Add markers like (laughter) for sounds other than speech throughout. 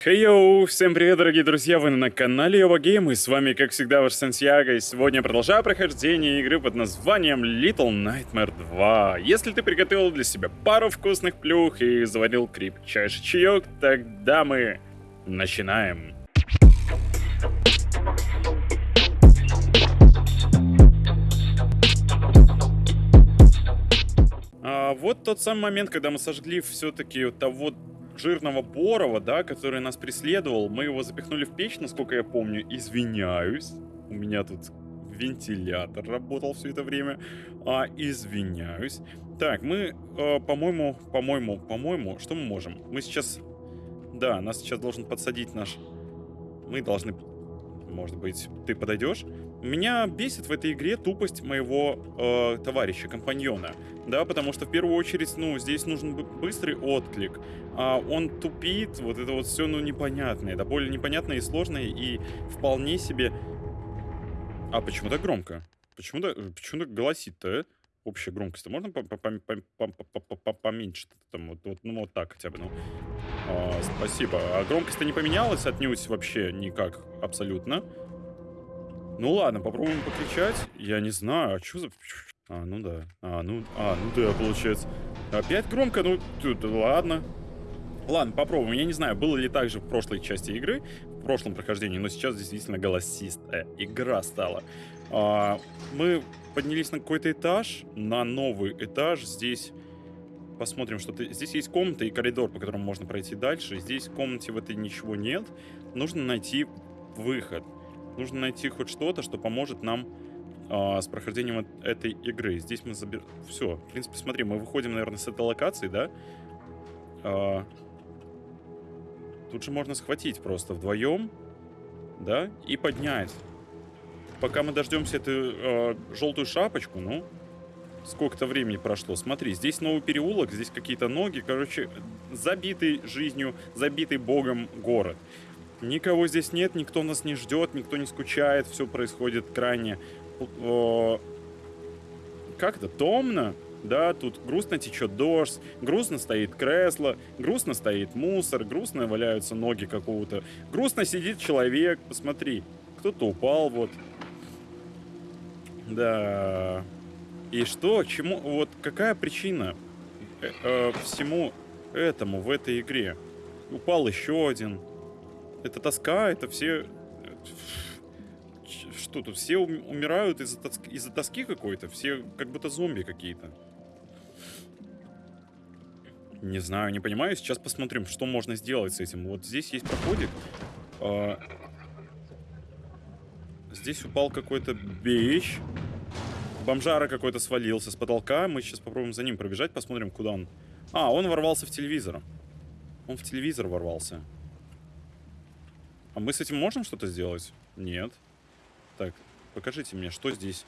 Хей-йоу! Всем привет, дорогие друзья! Вы на канале Йова Гейм, и с вами, как всегда, ваш Сантьяго. И сегодня продолжаю прохождение игры под названием Little Nightmare 2. Если ты приготовил для себя пару вкусных плюх и заварил крепчайший чаек, тогда мы начинаем. А, вот тот самый момент, когда мы сожгли все-таки того жирного Борова, да, который нас преследовал. Мы его запихнули в печь, насколько я помню. Извиняюсь. У меня тут вентилятор работал все это время. А, извиняюсь. Так, мы, э, по-моему, по-моему, по-моему, что мы можем? Мы сейчас... Да, нас сейчас должен подсадить наш... Мы должны... Может быть, ты подойдешь? Меня бесит в этой игре тупость моего э, товарища, компаньона. Да, потому что в первую очередь, ну, здесь нужен быстрый отклик. А он тупит, вот это вот все, ну, непонятное. Это более непонятное и сложное, и вполне себе... А почему так громко? Почему, то почему так голосит-то, э? Общая громкость. можно поменьше? Там, вот, вот, ну, вот так хотя бы, ну. А, спасибо. А громкость-то не поменялась отнюдь вообще никак, абсолютно. Ну ладно, попробуем покричать. Я не знаю, а что за... А, ну да. А, ну, а, ну да, получается. Опять громко, ну, тут, ладно. Ладно, попробуем. Я не знаю, было ли так же в прошлой части игры, в прошлом прохождении, но сейчас действительно голосистая игра стала. А, мы поднялись на какой-то этаж, на новый этаж. Здесь посмотрим, что -то... здесь есть комната и коридор, по которому можно пройти дальше. Здесь в комнате в этой ничего нет. Нужно найти выход. Нужно найти хоть что-то, что поможет нам а, с прохождением этой игры. Здесь мы забираем... Все, в принципе, смотри, мы выходим, наверное, с этой локации, да? А... Тут же можно схватить просто вдвоем, да, и поднять. Пока мы дождемся эту э, желтую шапочку, ну, сколько-то времени прошло. Смотри, здесь новый переулок, здесь какие-то ноги. Короче, забитый жизнью, забитый богом город. Никого здесь нет, никто нас не ждет, никто не скучает, все происходит крайне... О, как это? Томно? Да, тут грустно течет дождь, грустно стоит кресло, грустно стоит мусор, грустно валяются ноги какого-то. Грустно сидит человек, посмотри. Кто-то упал, вот. Да. И что, чему, вот какая причина э, э, всему этому в этой игре? Упал еще один, это тоска, это все... Что тут? Все умирают из-за тоски, из тоски какой-то? Все как будто зомби какие-то. Не знаю, не понимаю. Сейчас посмотрим, что можно сделать с этим. Вот здесь есть проходик. А... Здесь упал какой-то бейч. Бомжара какой-то свалился с потолка. Мы сейчас попробуем за ним пробежать, посмотрим, куда он. А, он ворвался в телевизор. Он в телевизор ворвался. А мы с этим можем что-то сделать? Нет. Так, покажите мне, что здесь.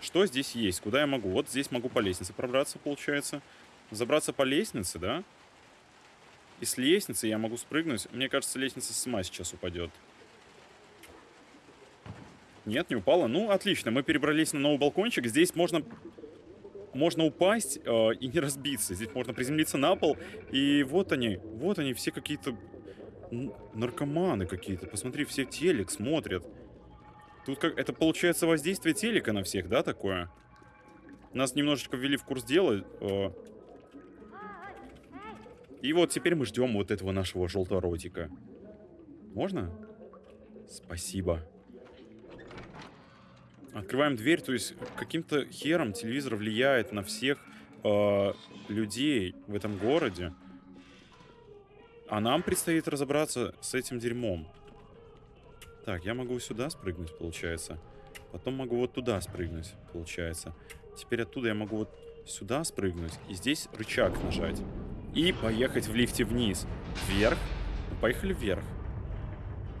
Что здесь есть? Куда я могу? Вот здесь могу по лестнице пробраться, получается. Забраться по лестнице, да? И с лестницы я могу спрыгнуть. Мне кажется, лестница сама сейчас упадет. Нет, не упала. Ну, отлично. Мы перебрались на новый балкончик. Здесь можно можно упасть э, и не разбиться. Здесь можно приземлиться на пол. И вот они, вот они, все какие-то наркоманы какие-то. Посмотри, все телек смотрят. Тут как... Это получается воздействие телека на всех, да, такое? Нас немножечко ввели в курс дела. И вот теперь мы ждем вот этого нашего желторотика. Можно? Спасибо. Открываем дверь, то есть каким-то хером телевизор влияет на всех э, людей в этом городе. А нам предстоит разобраться с этим дерьмом. Так, я могу сюда спрыгнуть, получается. Потом могу вот туда спрыгнуть, получается. Теперь оттуда я могу вот сюда спрыгнуть. И здесь рычаг нажать. И поехать в лифте вниз. Вверх. Ну, поехали вверх.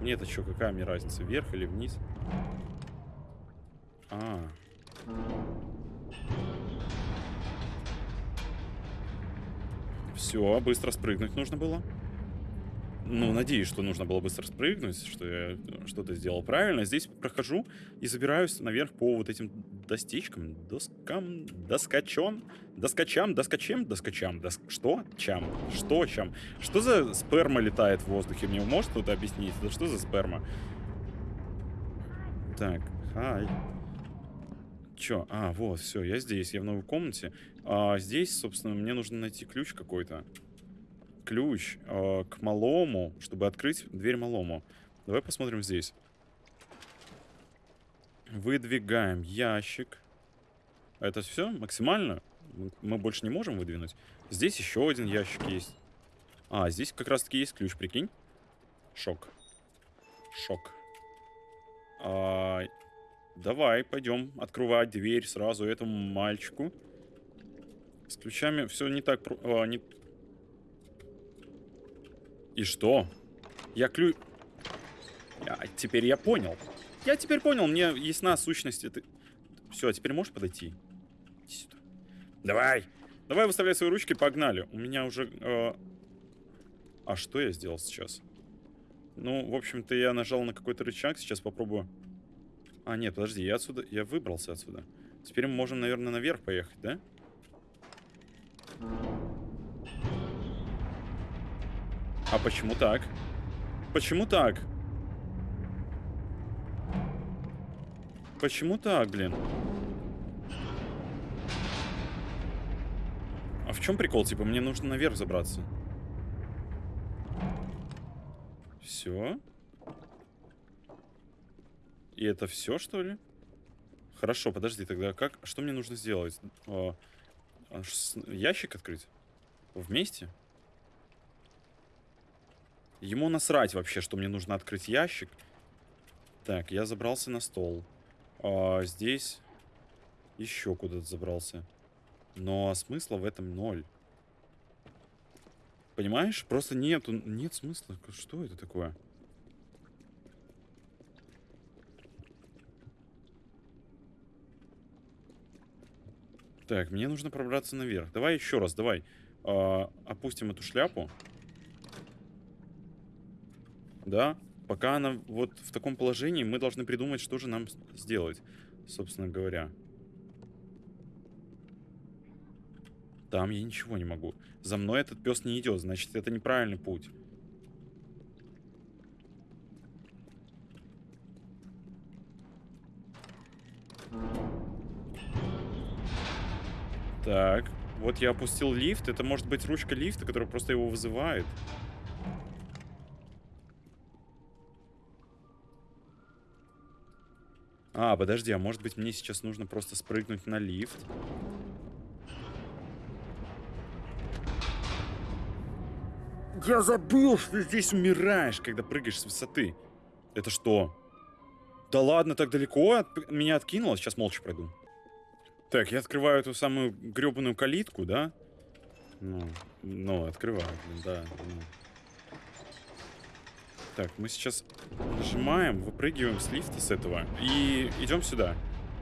Нет, а что, какая мне разница, вверх или вниз? Все, быстро спрыгнуть нужно было. ну, надеюсь, что нужно было быстро спрыгнуть, что я что-то сделал правильно. Здесь прохожу и забираюсь наверх по вот этим достичкам, доскам, доскачон, доскачам, доскачем, доскачам, дос... что? Чам? Что чам? Что за сперма летает в воздухе? Мне может кто-то объяснить? Это что за сперма? Так, хай. Чё? А, вот, все, я здесь, я в новой комнате. А здесь, собственно, мне нужно найти ключ какой-то ключ э, к малому, чтобы открыть дверь малому. Давай посмотрим здесь. Выдвигаем ящик. Это все максимально? Мы больше не можем выдвинуть. Здесь еще один ящик есть. А, здесь как раз таки есть ключ, прикинь. Шок. Шок. А, давай, пойдем открывать дверь сразу этому мальчику. С ключами все не так... А, не, и что? Я клю... А, теперь я понял. Я теперь понял, мне ясна сущность. Это... Все, а теперь можешь подойти? Иди сюда. Давай! Давай выставляй свои ручки, погнали. У меня уже... Э... А что я сделал сейчас? Ну, в общем-то, я нажал на какой-то рычаг. Сейчас попробую... А, нет, подожди, я отсюда... Я выбрался отсюда. Теперь мы можем, наверное, наверх поехать, да? А почему так? Почему так? Почему так, блин? А в чем прикол? Типа, мне нужно наверх забраться. Все? И это все, что ли? Хорошо, подожди, тогда как? Что мне нужно сделать? А, ящик открыть? Вместе? Ему насрать вообще, что мне нужно открыть ящик. Так, я забрался на стол. А, здесь еще куда-то забрался. Но смысла в этом ноль. Понимаешь? Просто нету, нет смысла. Что это такое? Так, мне нужно пробраться наверх. Давай еще раз, давай. А, опустим эту шляпу да, пока она вот в таком положении, мы должны придумать, что же нам сделать, собственно говоря. Там я ничего не могу. За мной этот пес не идет, значит, это неправильный путь. Так, вот я опустил лифт. Это может быть ручка лифта, которая просто его вызывает. А, подожди, а может быть мне сейчас нужно просто спрыгнуть на лифт? Я забыл, что здесь умираешь, когда прыгаешь с высоты. Это что? Да ладно, так далеко от меня откинуло. Сейчас молча пройду. Так, я открываю эту самую гребаную калитку, да? Ну, ну, открываю, да. Ну. Так, мы сейчас нажимаем, выпрыгиваем с лифта с этого и идем сюда.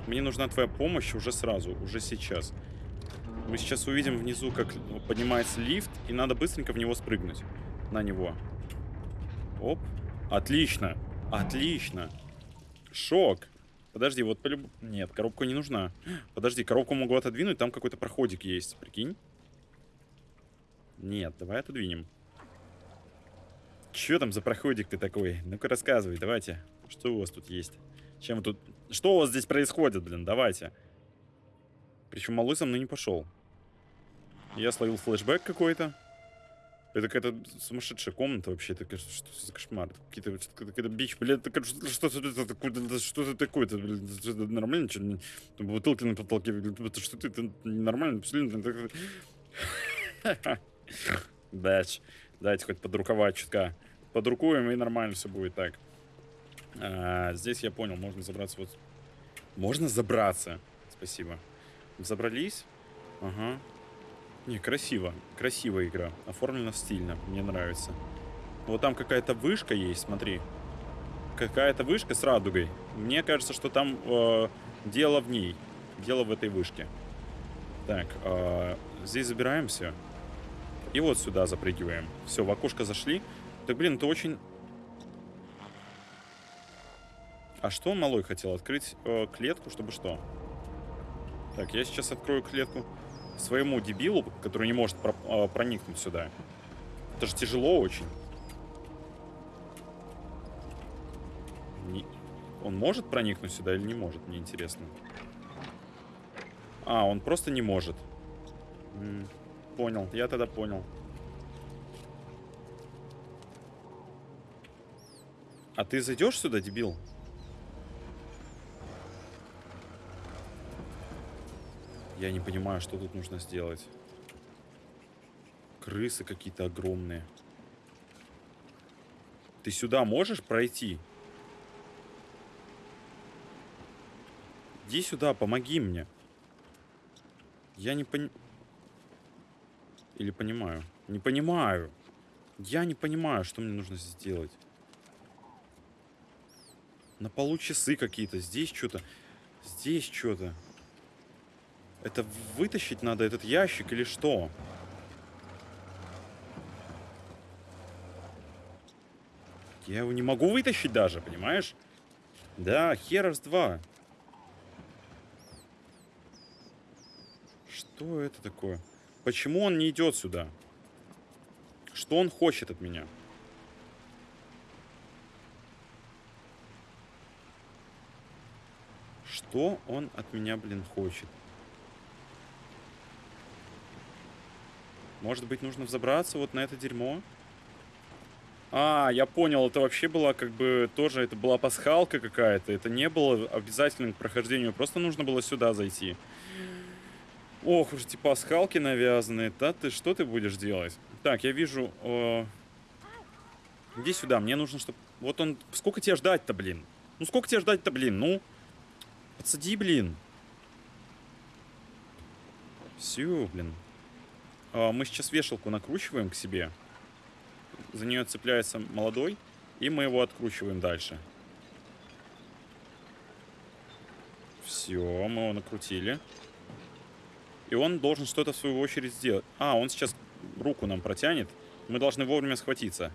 Мне нужна твоя помощь уже сразу, уже сейчас. Мы сейчас увидим внизу, как поднимается лифт, и надо быстренько в него спрыгнуть. На него. Оп. Отлично. Отлично. Шок. Подожди, вот полюб... Нет, коробка не нужна. Подожди, коробку могу отодвинуть, там какой-то проходик есть, прикинь. Нет, давай отодвинем. Че там за проходик ты такой? Ну-ка рассказывай, давайте. Что у вас тут есть? Чем тут... Что у вас здесь происходит, блин? Давайте. Причем малой со мной не пошел. Я словил флешбэк какой-то. Это какая-то сумасшедшая комната вообще. Это что за кошмар? Какие-то какая-то бич, блядь, это что это что-то такое, это нормально, что бутылки на потолке, это что это нормально, Бэч. Дайте хоть подруковать чутка. Подрукуем, и нормально все будет так. А, здесь я понял, можно забраться вот... Можно забраться. Спасибо. Забрались. Ага. Не, красиво. Красивая игра. Оформлена стильно. Мне нравится. Вот там какая-то вышка есть, смотри. Какая-то вышка с радугой. Мне кажется, что там э, дело в ней. Дело в этой вышке. Так, э, здесь забираемся. И вот сюда запрыгиваем. Все, в окошко зашли. Так, блин, это очень... А что малой хотел? Открыть э, клетку, чтобы что? Так, я сейчас открою клетку своему дебилу, который не может э, проникнуть сюда. Это же тяжело очень. Не... Он может проникнуть сюда или не может, мне интересно. А, он просто не может. -м, понял, я тогда понял. А ты зайдешь сюда, дебил? Я не понимаю, что тут нужно сделать. Крысы какие-то огромные. Ты сюда можешь пройти? Иди сюда, помоги мне. Я не понимаю. Или понимаю? Не понимаю. Я не понимаю, что мне нужно сделать. На полу часы какие-то. Здесь что-то. Здесь что-то. Это вытащить надо этот ящик или что? Я его не могу вытащить даже, понимаешь? Да, херов с два. Что это такое? Почему он не идет сюда? Что он хочет от меня? Что он от меня, блин, хочет? Может быть, нужно взобраться вот на это дерьмо? А, я понял, это вообще была как бы тоже, это была пасхалка какая-то. Это не было обязательным к прохождению, просто нужно было сюда зайти. Ох уж эти пасхалки навязанные. Да ты, что ты будешь делать? Так, я вижу... Э... Иди сюда, мне нужно, чтобы... Вот он... Сколько тебе ждать-то, блин? Ну, сколько тебе ждать-то, блин? Ну, подсади, блин. Все, блин. А, мы сейчас вешалку накручиваем к себе. За нее цепляется молодой. И мы его откручиваем дальше. Все, мы его накрутили. И он должен что-то в свою очередь сделать. А, он сейчас руку нам протянет. Мы должны вовремя схватиться.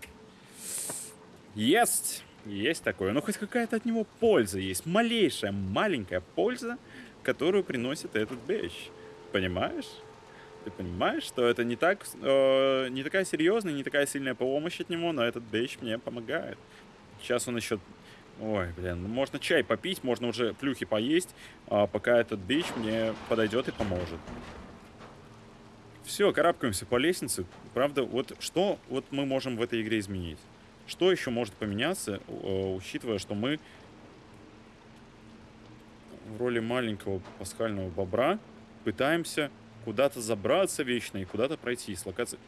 Есть! Есть такое. Но хоть какая-то от него польза есть. Малейшая, маленькая польза, которую приносит этот бэч. Понимаешь? Ты понимаешь, что это не так, э, не такая серьезная, не такая сильная помощь от него, но этот бейдж мне помогает. Сейчас он еще... Ой, блин, ну можно чай попить, можно уже плюхи поесть, а пока этот бейдж мне подойдет и поможет. Все, карабкаемся по лестнице. Правда, вот что вот мы можем в этой игре изменить? Что еще может поменяться, э, учитывая, что мы в роли маленького пасхального бобра пытаемся куда-то забраться вечно и куда-то пройти с локации.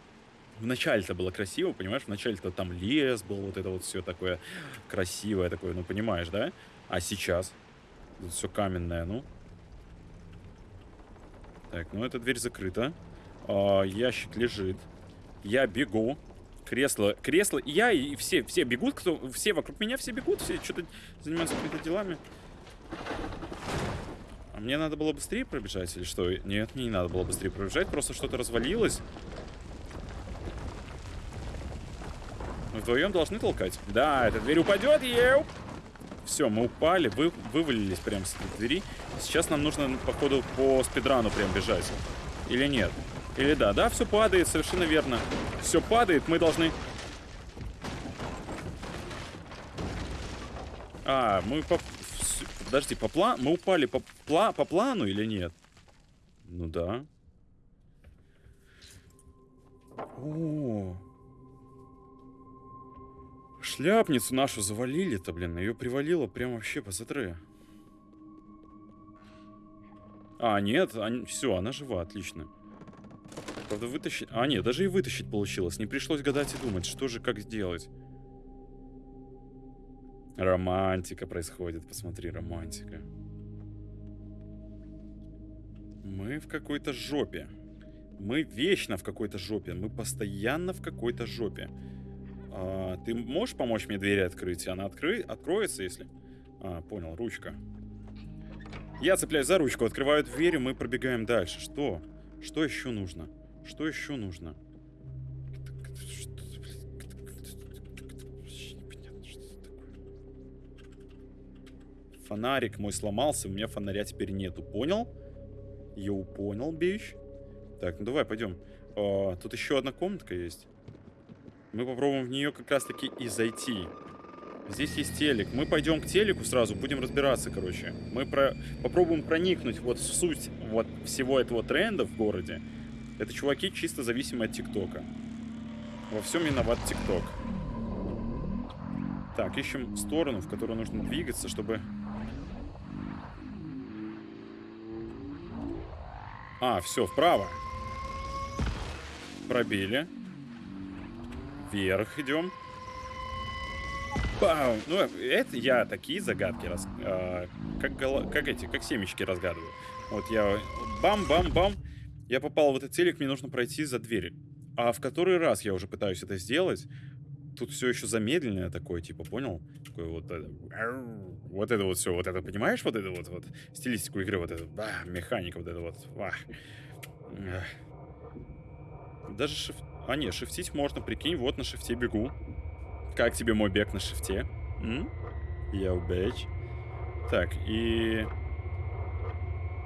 Вначале-то было красиво, понимаешь? Вначале-то там лес был, вот это вот все такое красивое такое, ну понимаешь, да? А сейчас тут все каменное, ну. Так, ну эта дверь закрыта. А, ящик лежит. Я бегу. Кресло, кресло, я, и все, все бегут, кто, все вокруг меня, все бегут, все что-то занимаются какими-то делами. А мне надо было быстрее пробежать или что? Нет, мне не надо было быстрее пробежать, просто что-то развалилось. Мы вдвоем должны толкать. Да, эта дверь упадет, еу! Все, мы упали, вы, вывалились прямо с этой двери. Сейчас нам нужно, походу, по спидрану прям бежать. Или нет? Или да? Да, все падает, совершенно верно. Все падает, мы должны... А, мы по Подожди, по плану... Мы упали по, пла... по плану или нет? Ну да. О, Шляпницу нашу завалили-то, блин. Ее привалило прям вообще по затре. А, нет, они... все, она жива, отлично. Правда, вытащить... А, нет, даже и вытащить получилось. Не пришлось гадать и думать, что же, как сделать. Романтика происходит, посмотри, романтика. Мы в какой-то жопе. Мы вечно в какой-то жопе. Мы постоянно в какой-то жопе. А, ты можешь помочь мне двери открыть? Она откры... откроется, если... А, понял, ручка. Я цепляюсь за ручку, открываю дверь, и мы пробегаем дальше. Что? Что еще нужно? Что еще нужно? Фонарик мой сломался, у меня фонаря теперь нету. Понял? Йоу, понял, бич. Так, ну давай, пойдем. А, тут еще одна комнатка есть. Мы попробуем в нее как раз-таки и зайти. Здесь есть телек. Мы пойдем к телеку сразу, будем разбираться, короче. Мы про... попробуем проникнуть вот в суть вот всего этого тренда в городе. Это чуваки чисто зависимые от ТикТока. Во всем виноват ТикТок. Так, ищем сторону, в которую нужно двигаться, чтобы... А, все, вправо. Пробили. Вверх идем. Бам! Ну, это я такие загадки раз, а, как, как эти, как семечки разгадываю. Вот я бам-бам-бам. Я попал в этот телек, мне нужно пройти за дверь. А в который раз я уже пытаюсь это сделать? Тут все еще замедленное такое, типа, понял? Такое вот это, вот это вот все, вот это, понимаешь, вот это вот, вот стилистику игры, вот это, а, механика, вот это вот, а. Даже шифт... А, нет, шифтить можно, прикинь, вот на шифте бегу. Как тебе мой бег на шифте? Я убейч. Так, и...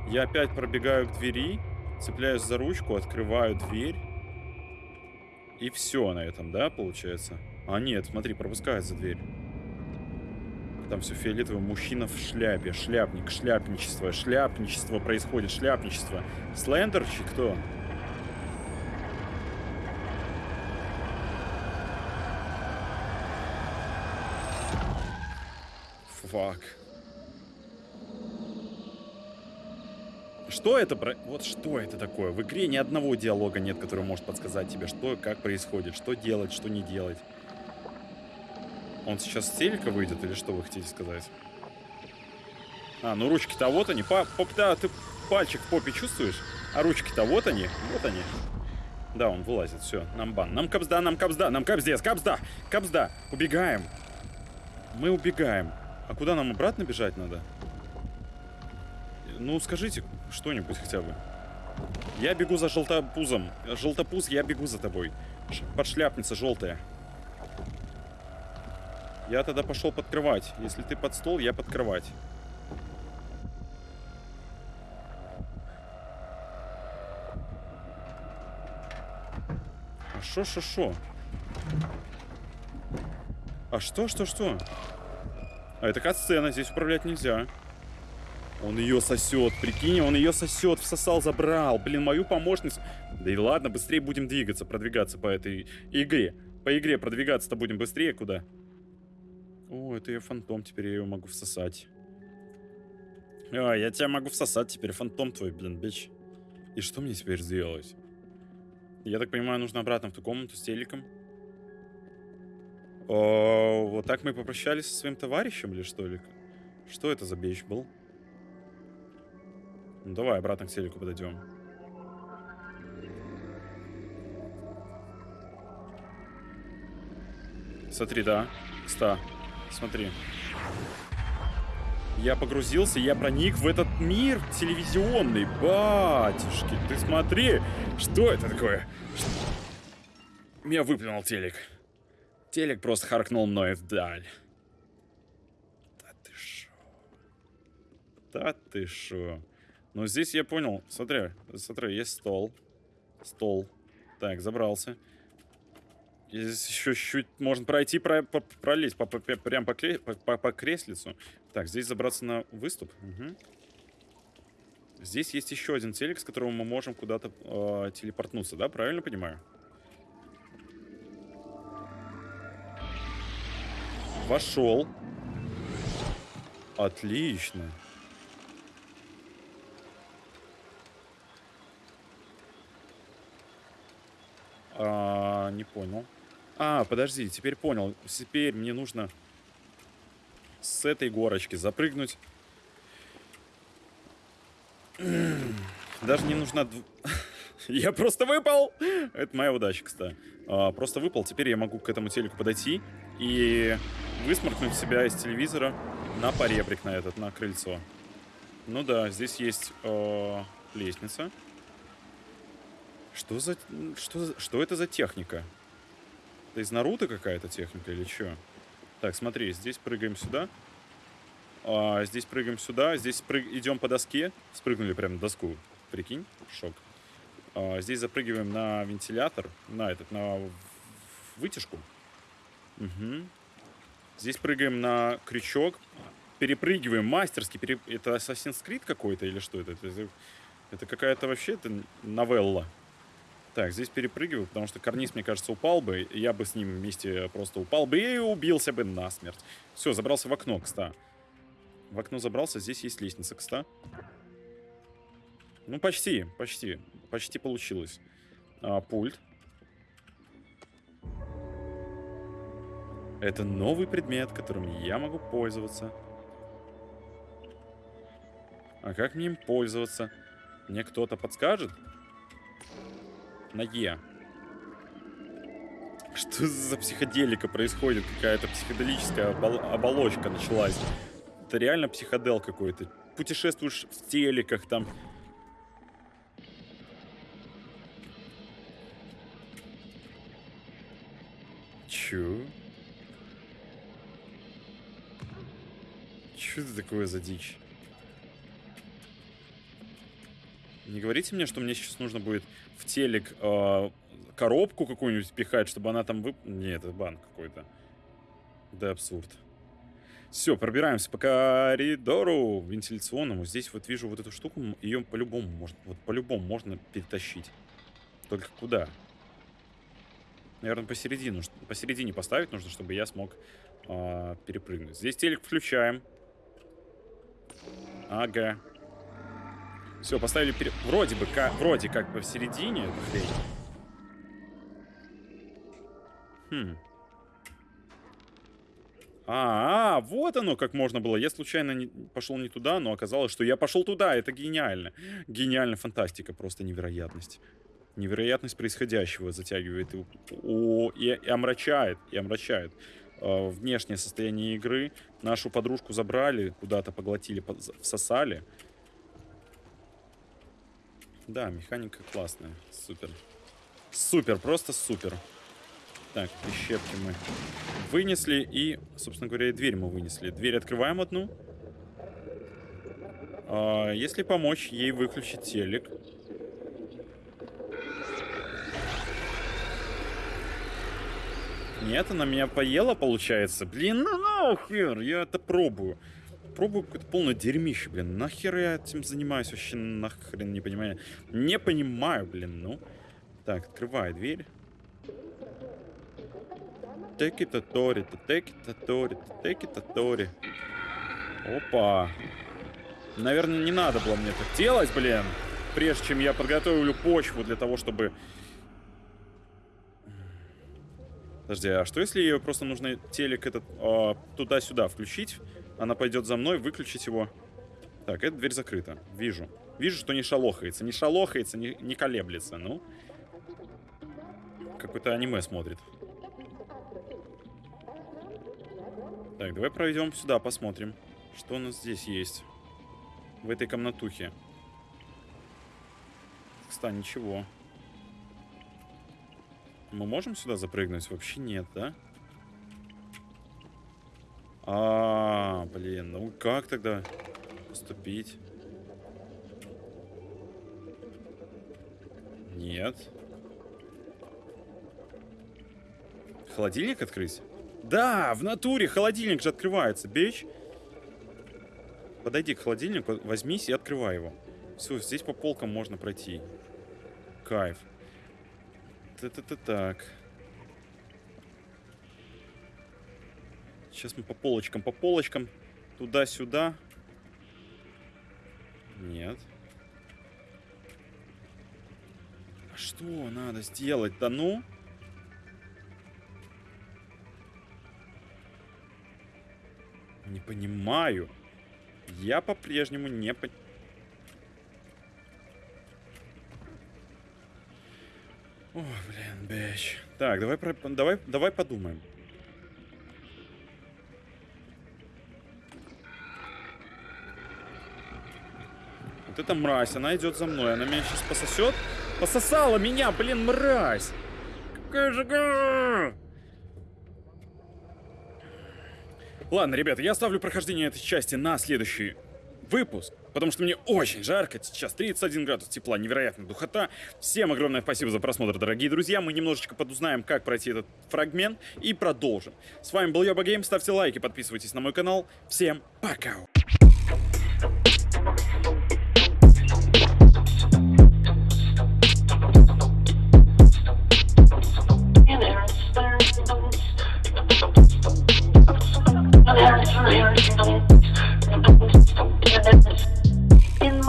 Я опять пробегаю к двери, цепляюсь за ручку, открываю дверь. И все на этом, да, получается? А нет, смотри, пропускает за дверь. Там все фиолетовое. Мужчина в шляпе. Шляпник, шляпничество. Шляпничество происходит, шляпничество. Слендерчик кто? Фак. Что это про... Вот что это такое? В игре ни одного диалога нет, который может подсказать тебе, что, как происходит, что делать, что не делать. Он сейчас с телека выйдет или что вы хотите сказать? А, ну ручки-то вот они. Па поп да, ты пальчик в попе чувствуешь? А ручки-то вот они. Вот они. Да, он вылазит. Все, нам бан. Нам капсда, нам капсда, нам капздец, капсда, капсда. Убегаем. Мы убегаем. А куда нам обратно бежать надо? Ну, скажите что-нибудь хотя бы. Я бегу за желтопузом. Желтопуз, я бегу за тобой. Подшляпница желтая. Я тогда пошел подкрывать. Если ты под стол, я подкрывать. А шо, шо, шо? А что, что, что? А это кат-сцена, здесь управлять нельзя. Он ее сосет, прикинь, он ее сосет, всосал, забрал. Блин, мою помощницу. Да и ладно, быстрее будем двигаться, продвигаться по этой игре. По игре продвигаться-то будем быстрее куда? О, это ее фантом, теперь я ее могу всосать. А, я тебя могу всосать теперь, фантом твой, блин, бич. И что мне теперь сделать? Я так понимаю, нужно обратно в ту комнату с телеком. О, вот так мы попрощались со своим товарищем или что ли? Что это за бич был? Ну, давай обратно к телеку подойдем. Смотри, да. Ста. Смотри. Я погрузился, я проник в этот мир телевизионный. Батюшки, ты смотри. Что это такое? Меня выплюнул телек. Телек просто харкнул мной вдаль. Да ты шо? Да ты шо? Ну, здесь я понял. Смотри, смотри, есть стол. Стол. Так, забрался. Здесь еще чуть-чуть можно пройти, про, по, пролезть по, по, прям по, по, по креслицу. Так, здесь забраться на выступ. Угу. Здесь есть еще один телек, с которого мы можем куда-то э, телепортнуться, да? Правильно понимаю? Вошел. Отлично. А, не понял. А, подожди, теперь понял. Теперь мне нужно с этой горочки запрыгнуть. (clears throat) Даже не нужна... (laughs) Я просто выпал! Это моя удача, кстати. А, просто выпал. Теперь я могу к этому телеку подойти и высморкнуть себя из телевизора на поребрик на этот, на крыльцо. Ну да, здесь есть э, лестница. Что за... Что, что это за техника? Это из Наруто какая-то техника или что? Так, смотри, здесь прыгаем сюда. А, здесь прыгаем сюда. Здесь прыг... идем по доске. Спрыгнули прямо на доску. Прикинь, шок. А, здесь запрыгиваем на вентилятор. На этот, на вытяжку. Угу. Здесь прыгаем на крючок. Перепрыгиваем мастерски. Пере... Это Assassin's Creed какой-то или что это? Это, это какая-то вообще это новелла. Так, здесь перепрыгиваю, потому что карниз, мне кажется, упал бы. Я бы с ним вместе просто упал бы и убился бы насмерть. Все, забрался в окно, кста. В окно забрался, здесь есть лестница, кста. Ну, почти, почти. Почти получилось. А, пульт. Это новый предмет, которым я могу пользоваться. А как мне им пользоваться? Мне кто-то подскажет? На Е. Что за психоделика происходит? Какая-то психоделическая оболочка началась. Это реально психодел какой-то. Путешествуешь в телеках там. Чё? Чё это такое за дичь? Не говорите мне, что мне сейчас нужно будет в телек э, коробку какую-нибудь пихать, чтобы она там вып... Нет, это банк какой-то. Да абсурд. Все, пробираемся по коридору вентиляционному. Здесь вот вижу вот эту штуку. Ее по-любому можно, вот по-любому можно перетащить. Только куда? Наверное, посередину, посередине поставить нужно, чтобы я смог э, перепрыгнуть. Здесь телек включаем. Ага. Все, поставили перед... Вроде бы, как, вроде как бы в середине эту хрень. Хм. А, -а, вот оно как можно было. Я случайно не, пошел не туда, но оказалось, что я пошел туда. Это гениально. Гениальная фантастика, просто невероятность. Невероятность происходящего затягивает и, о, и, и омрачает, и омрачает э, внешнее состояние игры. Нашу подружку забрали, куда-то поглотили, всосали. Да, механика классная. Супер. Супер, просто супер. Так, прищепки мы вынесли. И, собственно говоря, и дверь мы вынесли. Дверь открываем одну. А, если помочь ей выключить телек. Нет, она меня поела, получается. Блин, ну нахер, я это пробую пробую какое-то полное дерьмище, блин. Нахер я этим занимаюсь? Вообще нахрен не понимаю. Не понимаю, блин, ну. Так, открывай дверь. Теки татори, теки татори, теки татори. Опа. Наверное, не надо было мне это делать, блин. Прежде чем я подготовлю почву для того, чтобы... Подожди, а что если ее просто нужно телек этот э, туда-сюда включить? Она пойдет за мной, выключить его. Так, эта дверь закрыта. Вижу. Вижу, что не шалохается. Не шалохается, не, не колеблется. Ну. Какое-то аниме смотрит. Так, давай пройдем сюда, посмотрим. Что у нас здесь есть. В этой комнатухе. Кстати, ничего. Мы можем сюда запрыгнуть? Вообще нет, да? Да. А, блин, ну как тогда поступить? Нет. Холодильник открыть? Да, в натуре холодильник же открывается, бич. Подойди к холодильнику, возьмись и открывай его. Все, здесь по полкам можно пройти. Кайф. Та-та-та так. Сейчас мы по полочкам, по полочкам. Туда-сюда. Нет. А что надо сделать-то, ну? Не понимаю. Я по-прежнему не понимаю. О, блин, бэч. Так, давай, давай, давай подумаем. Эта мразь, она идет за мной. Она меня сейчас пососет. Пососала меня, блин, мразь! Какая же... Ладно, ребята, я ставлю прохождение этой части на следующий выпуск, потому что мне очень жарко, сейчас 31 градус тепла, невероятная духота. Всем огромное спасибо за просмотр, дорогие друзья. Мы немножечко подузнаем, как пройти этот фрагмент и продолжим. С вами был Йоба Гейм, ставьте лайки, подписывайтесь на мой канал. Всем пока!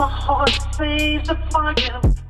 My heart, say the fire.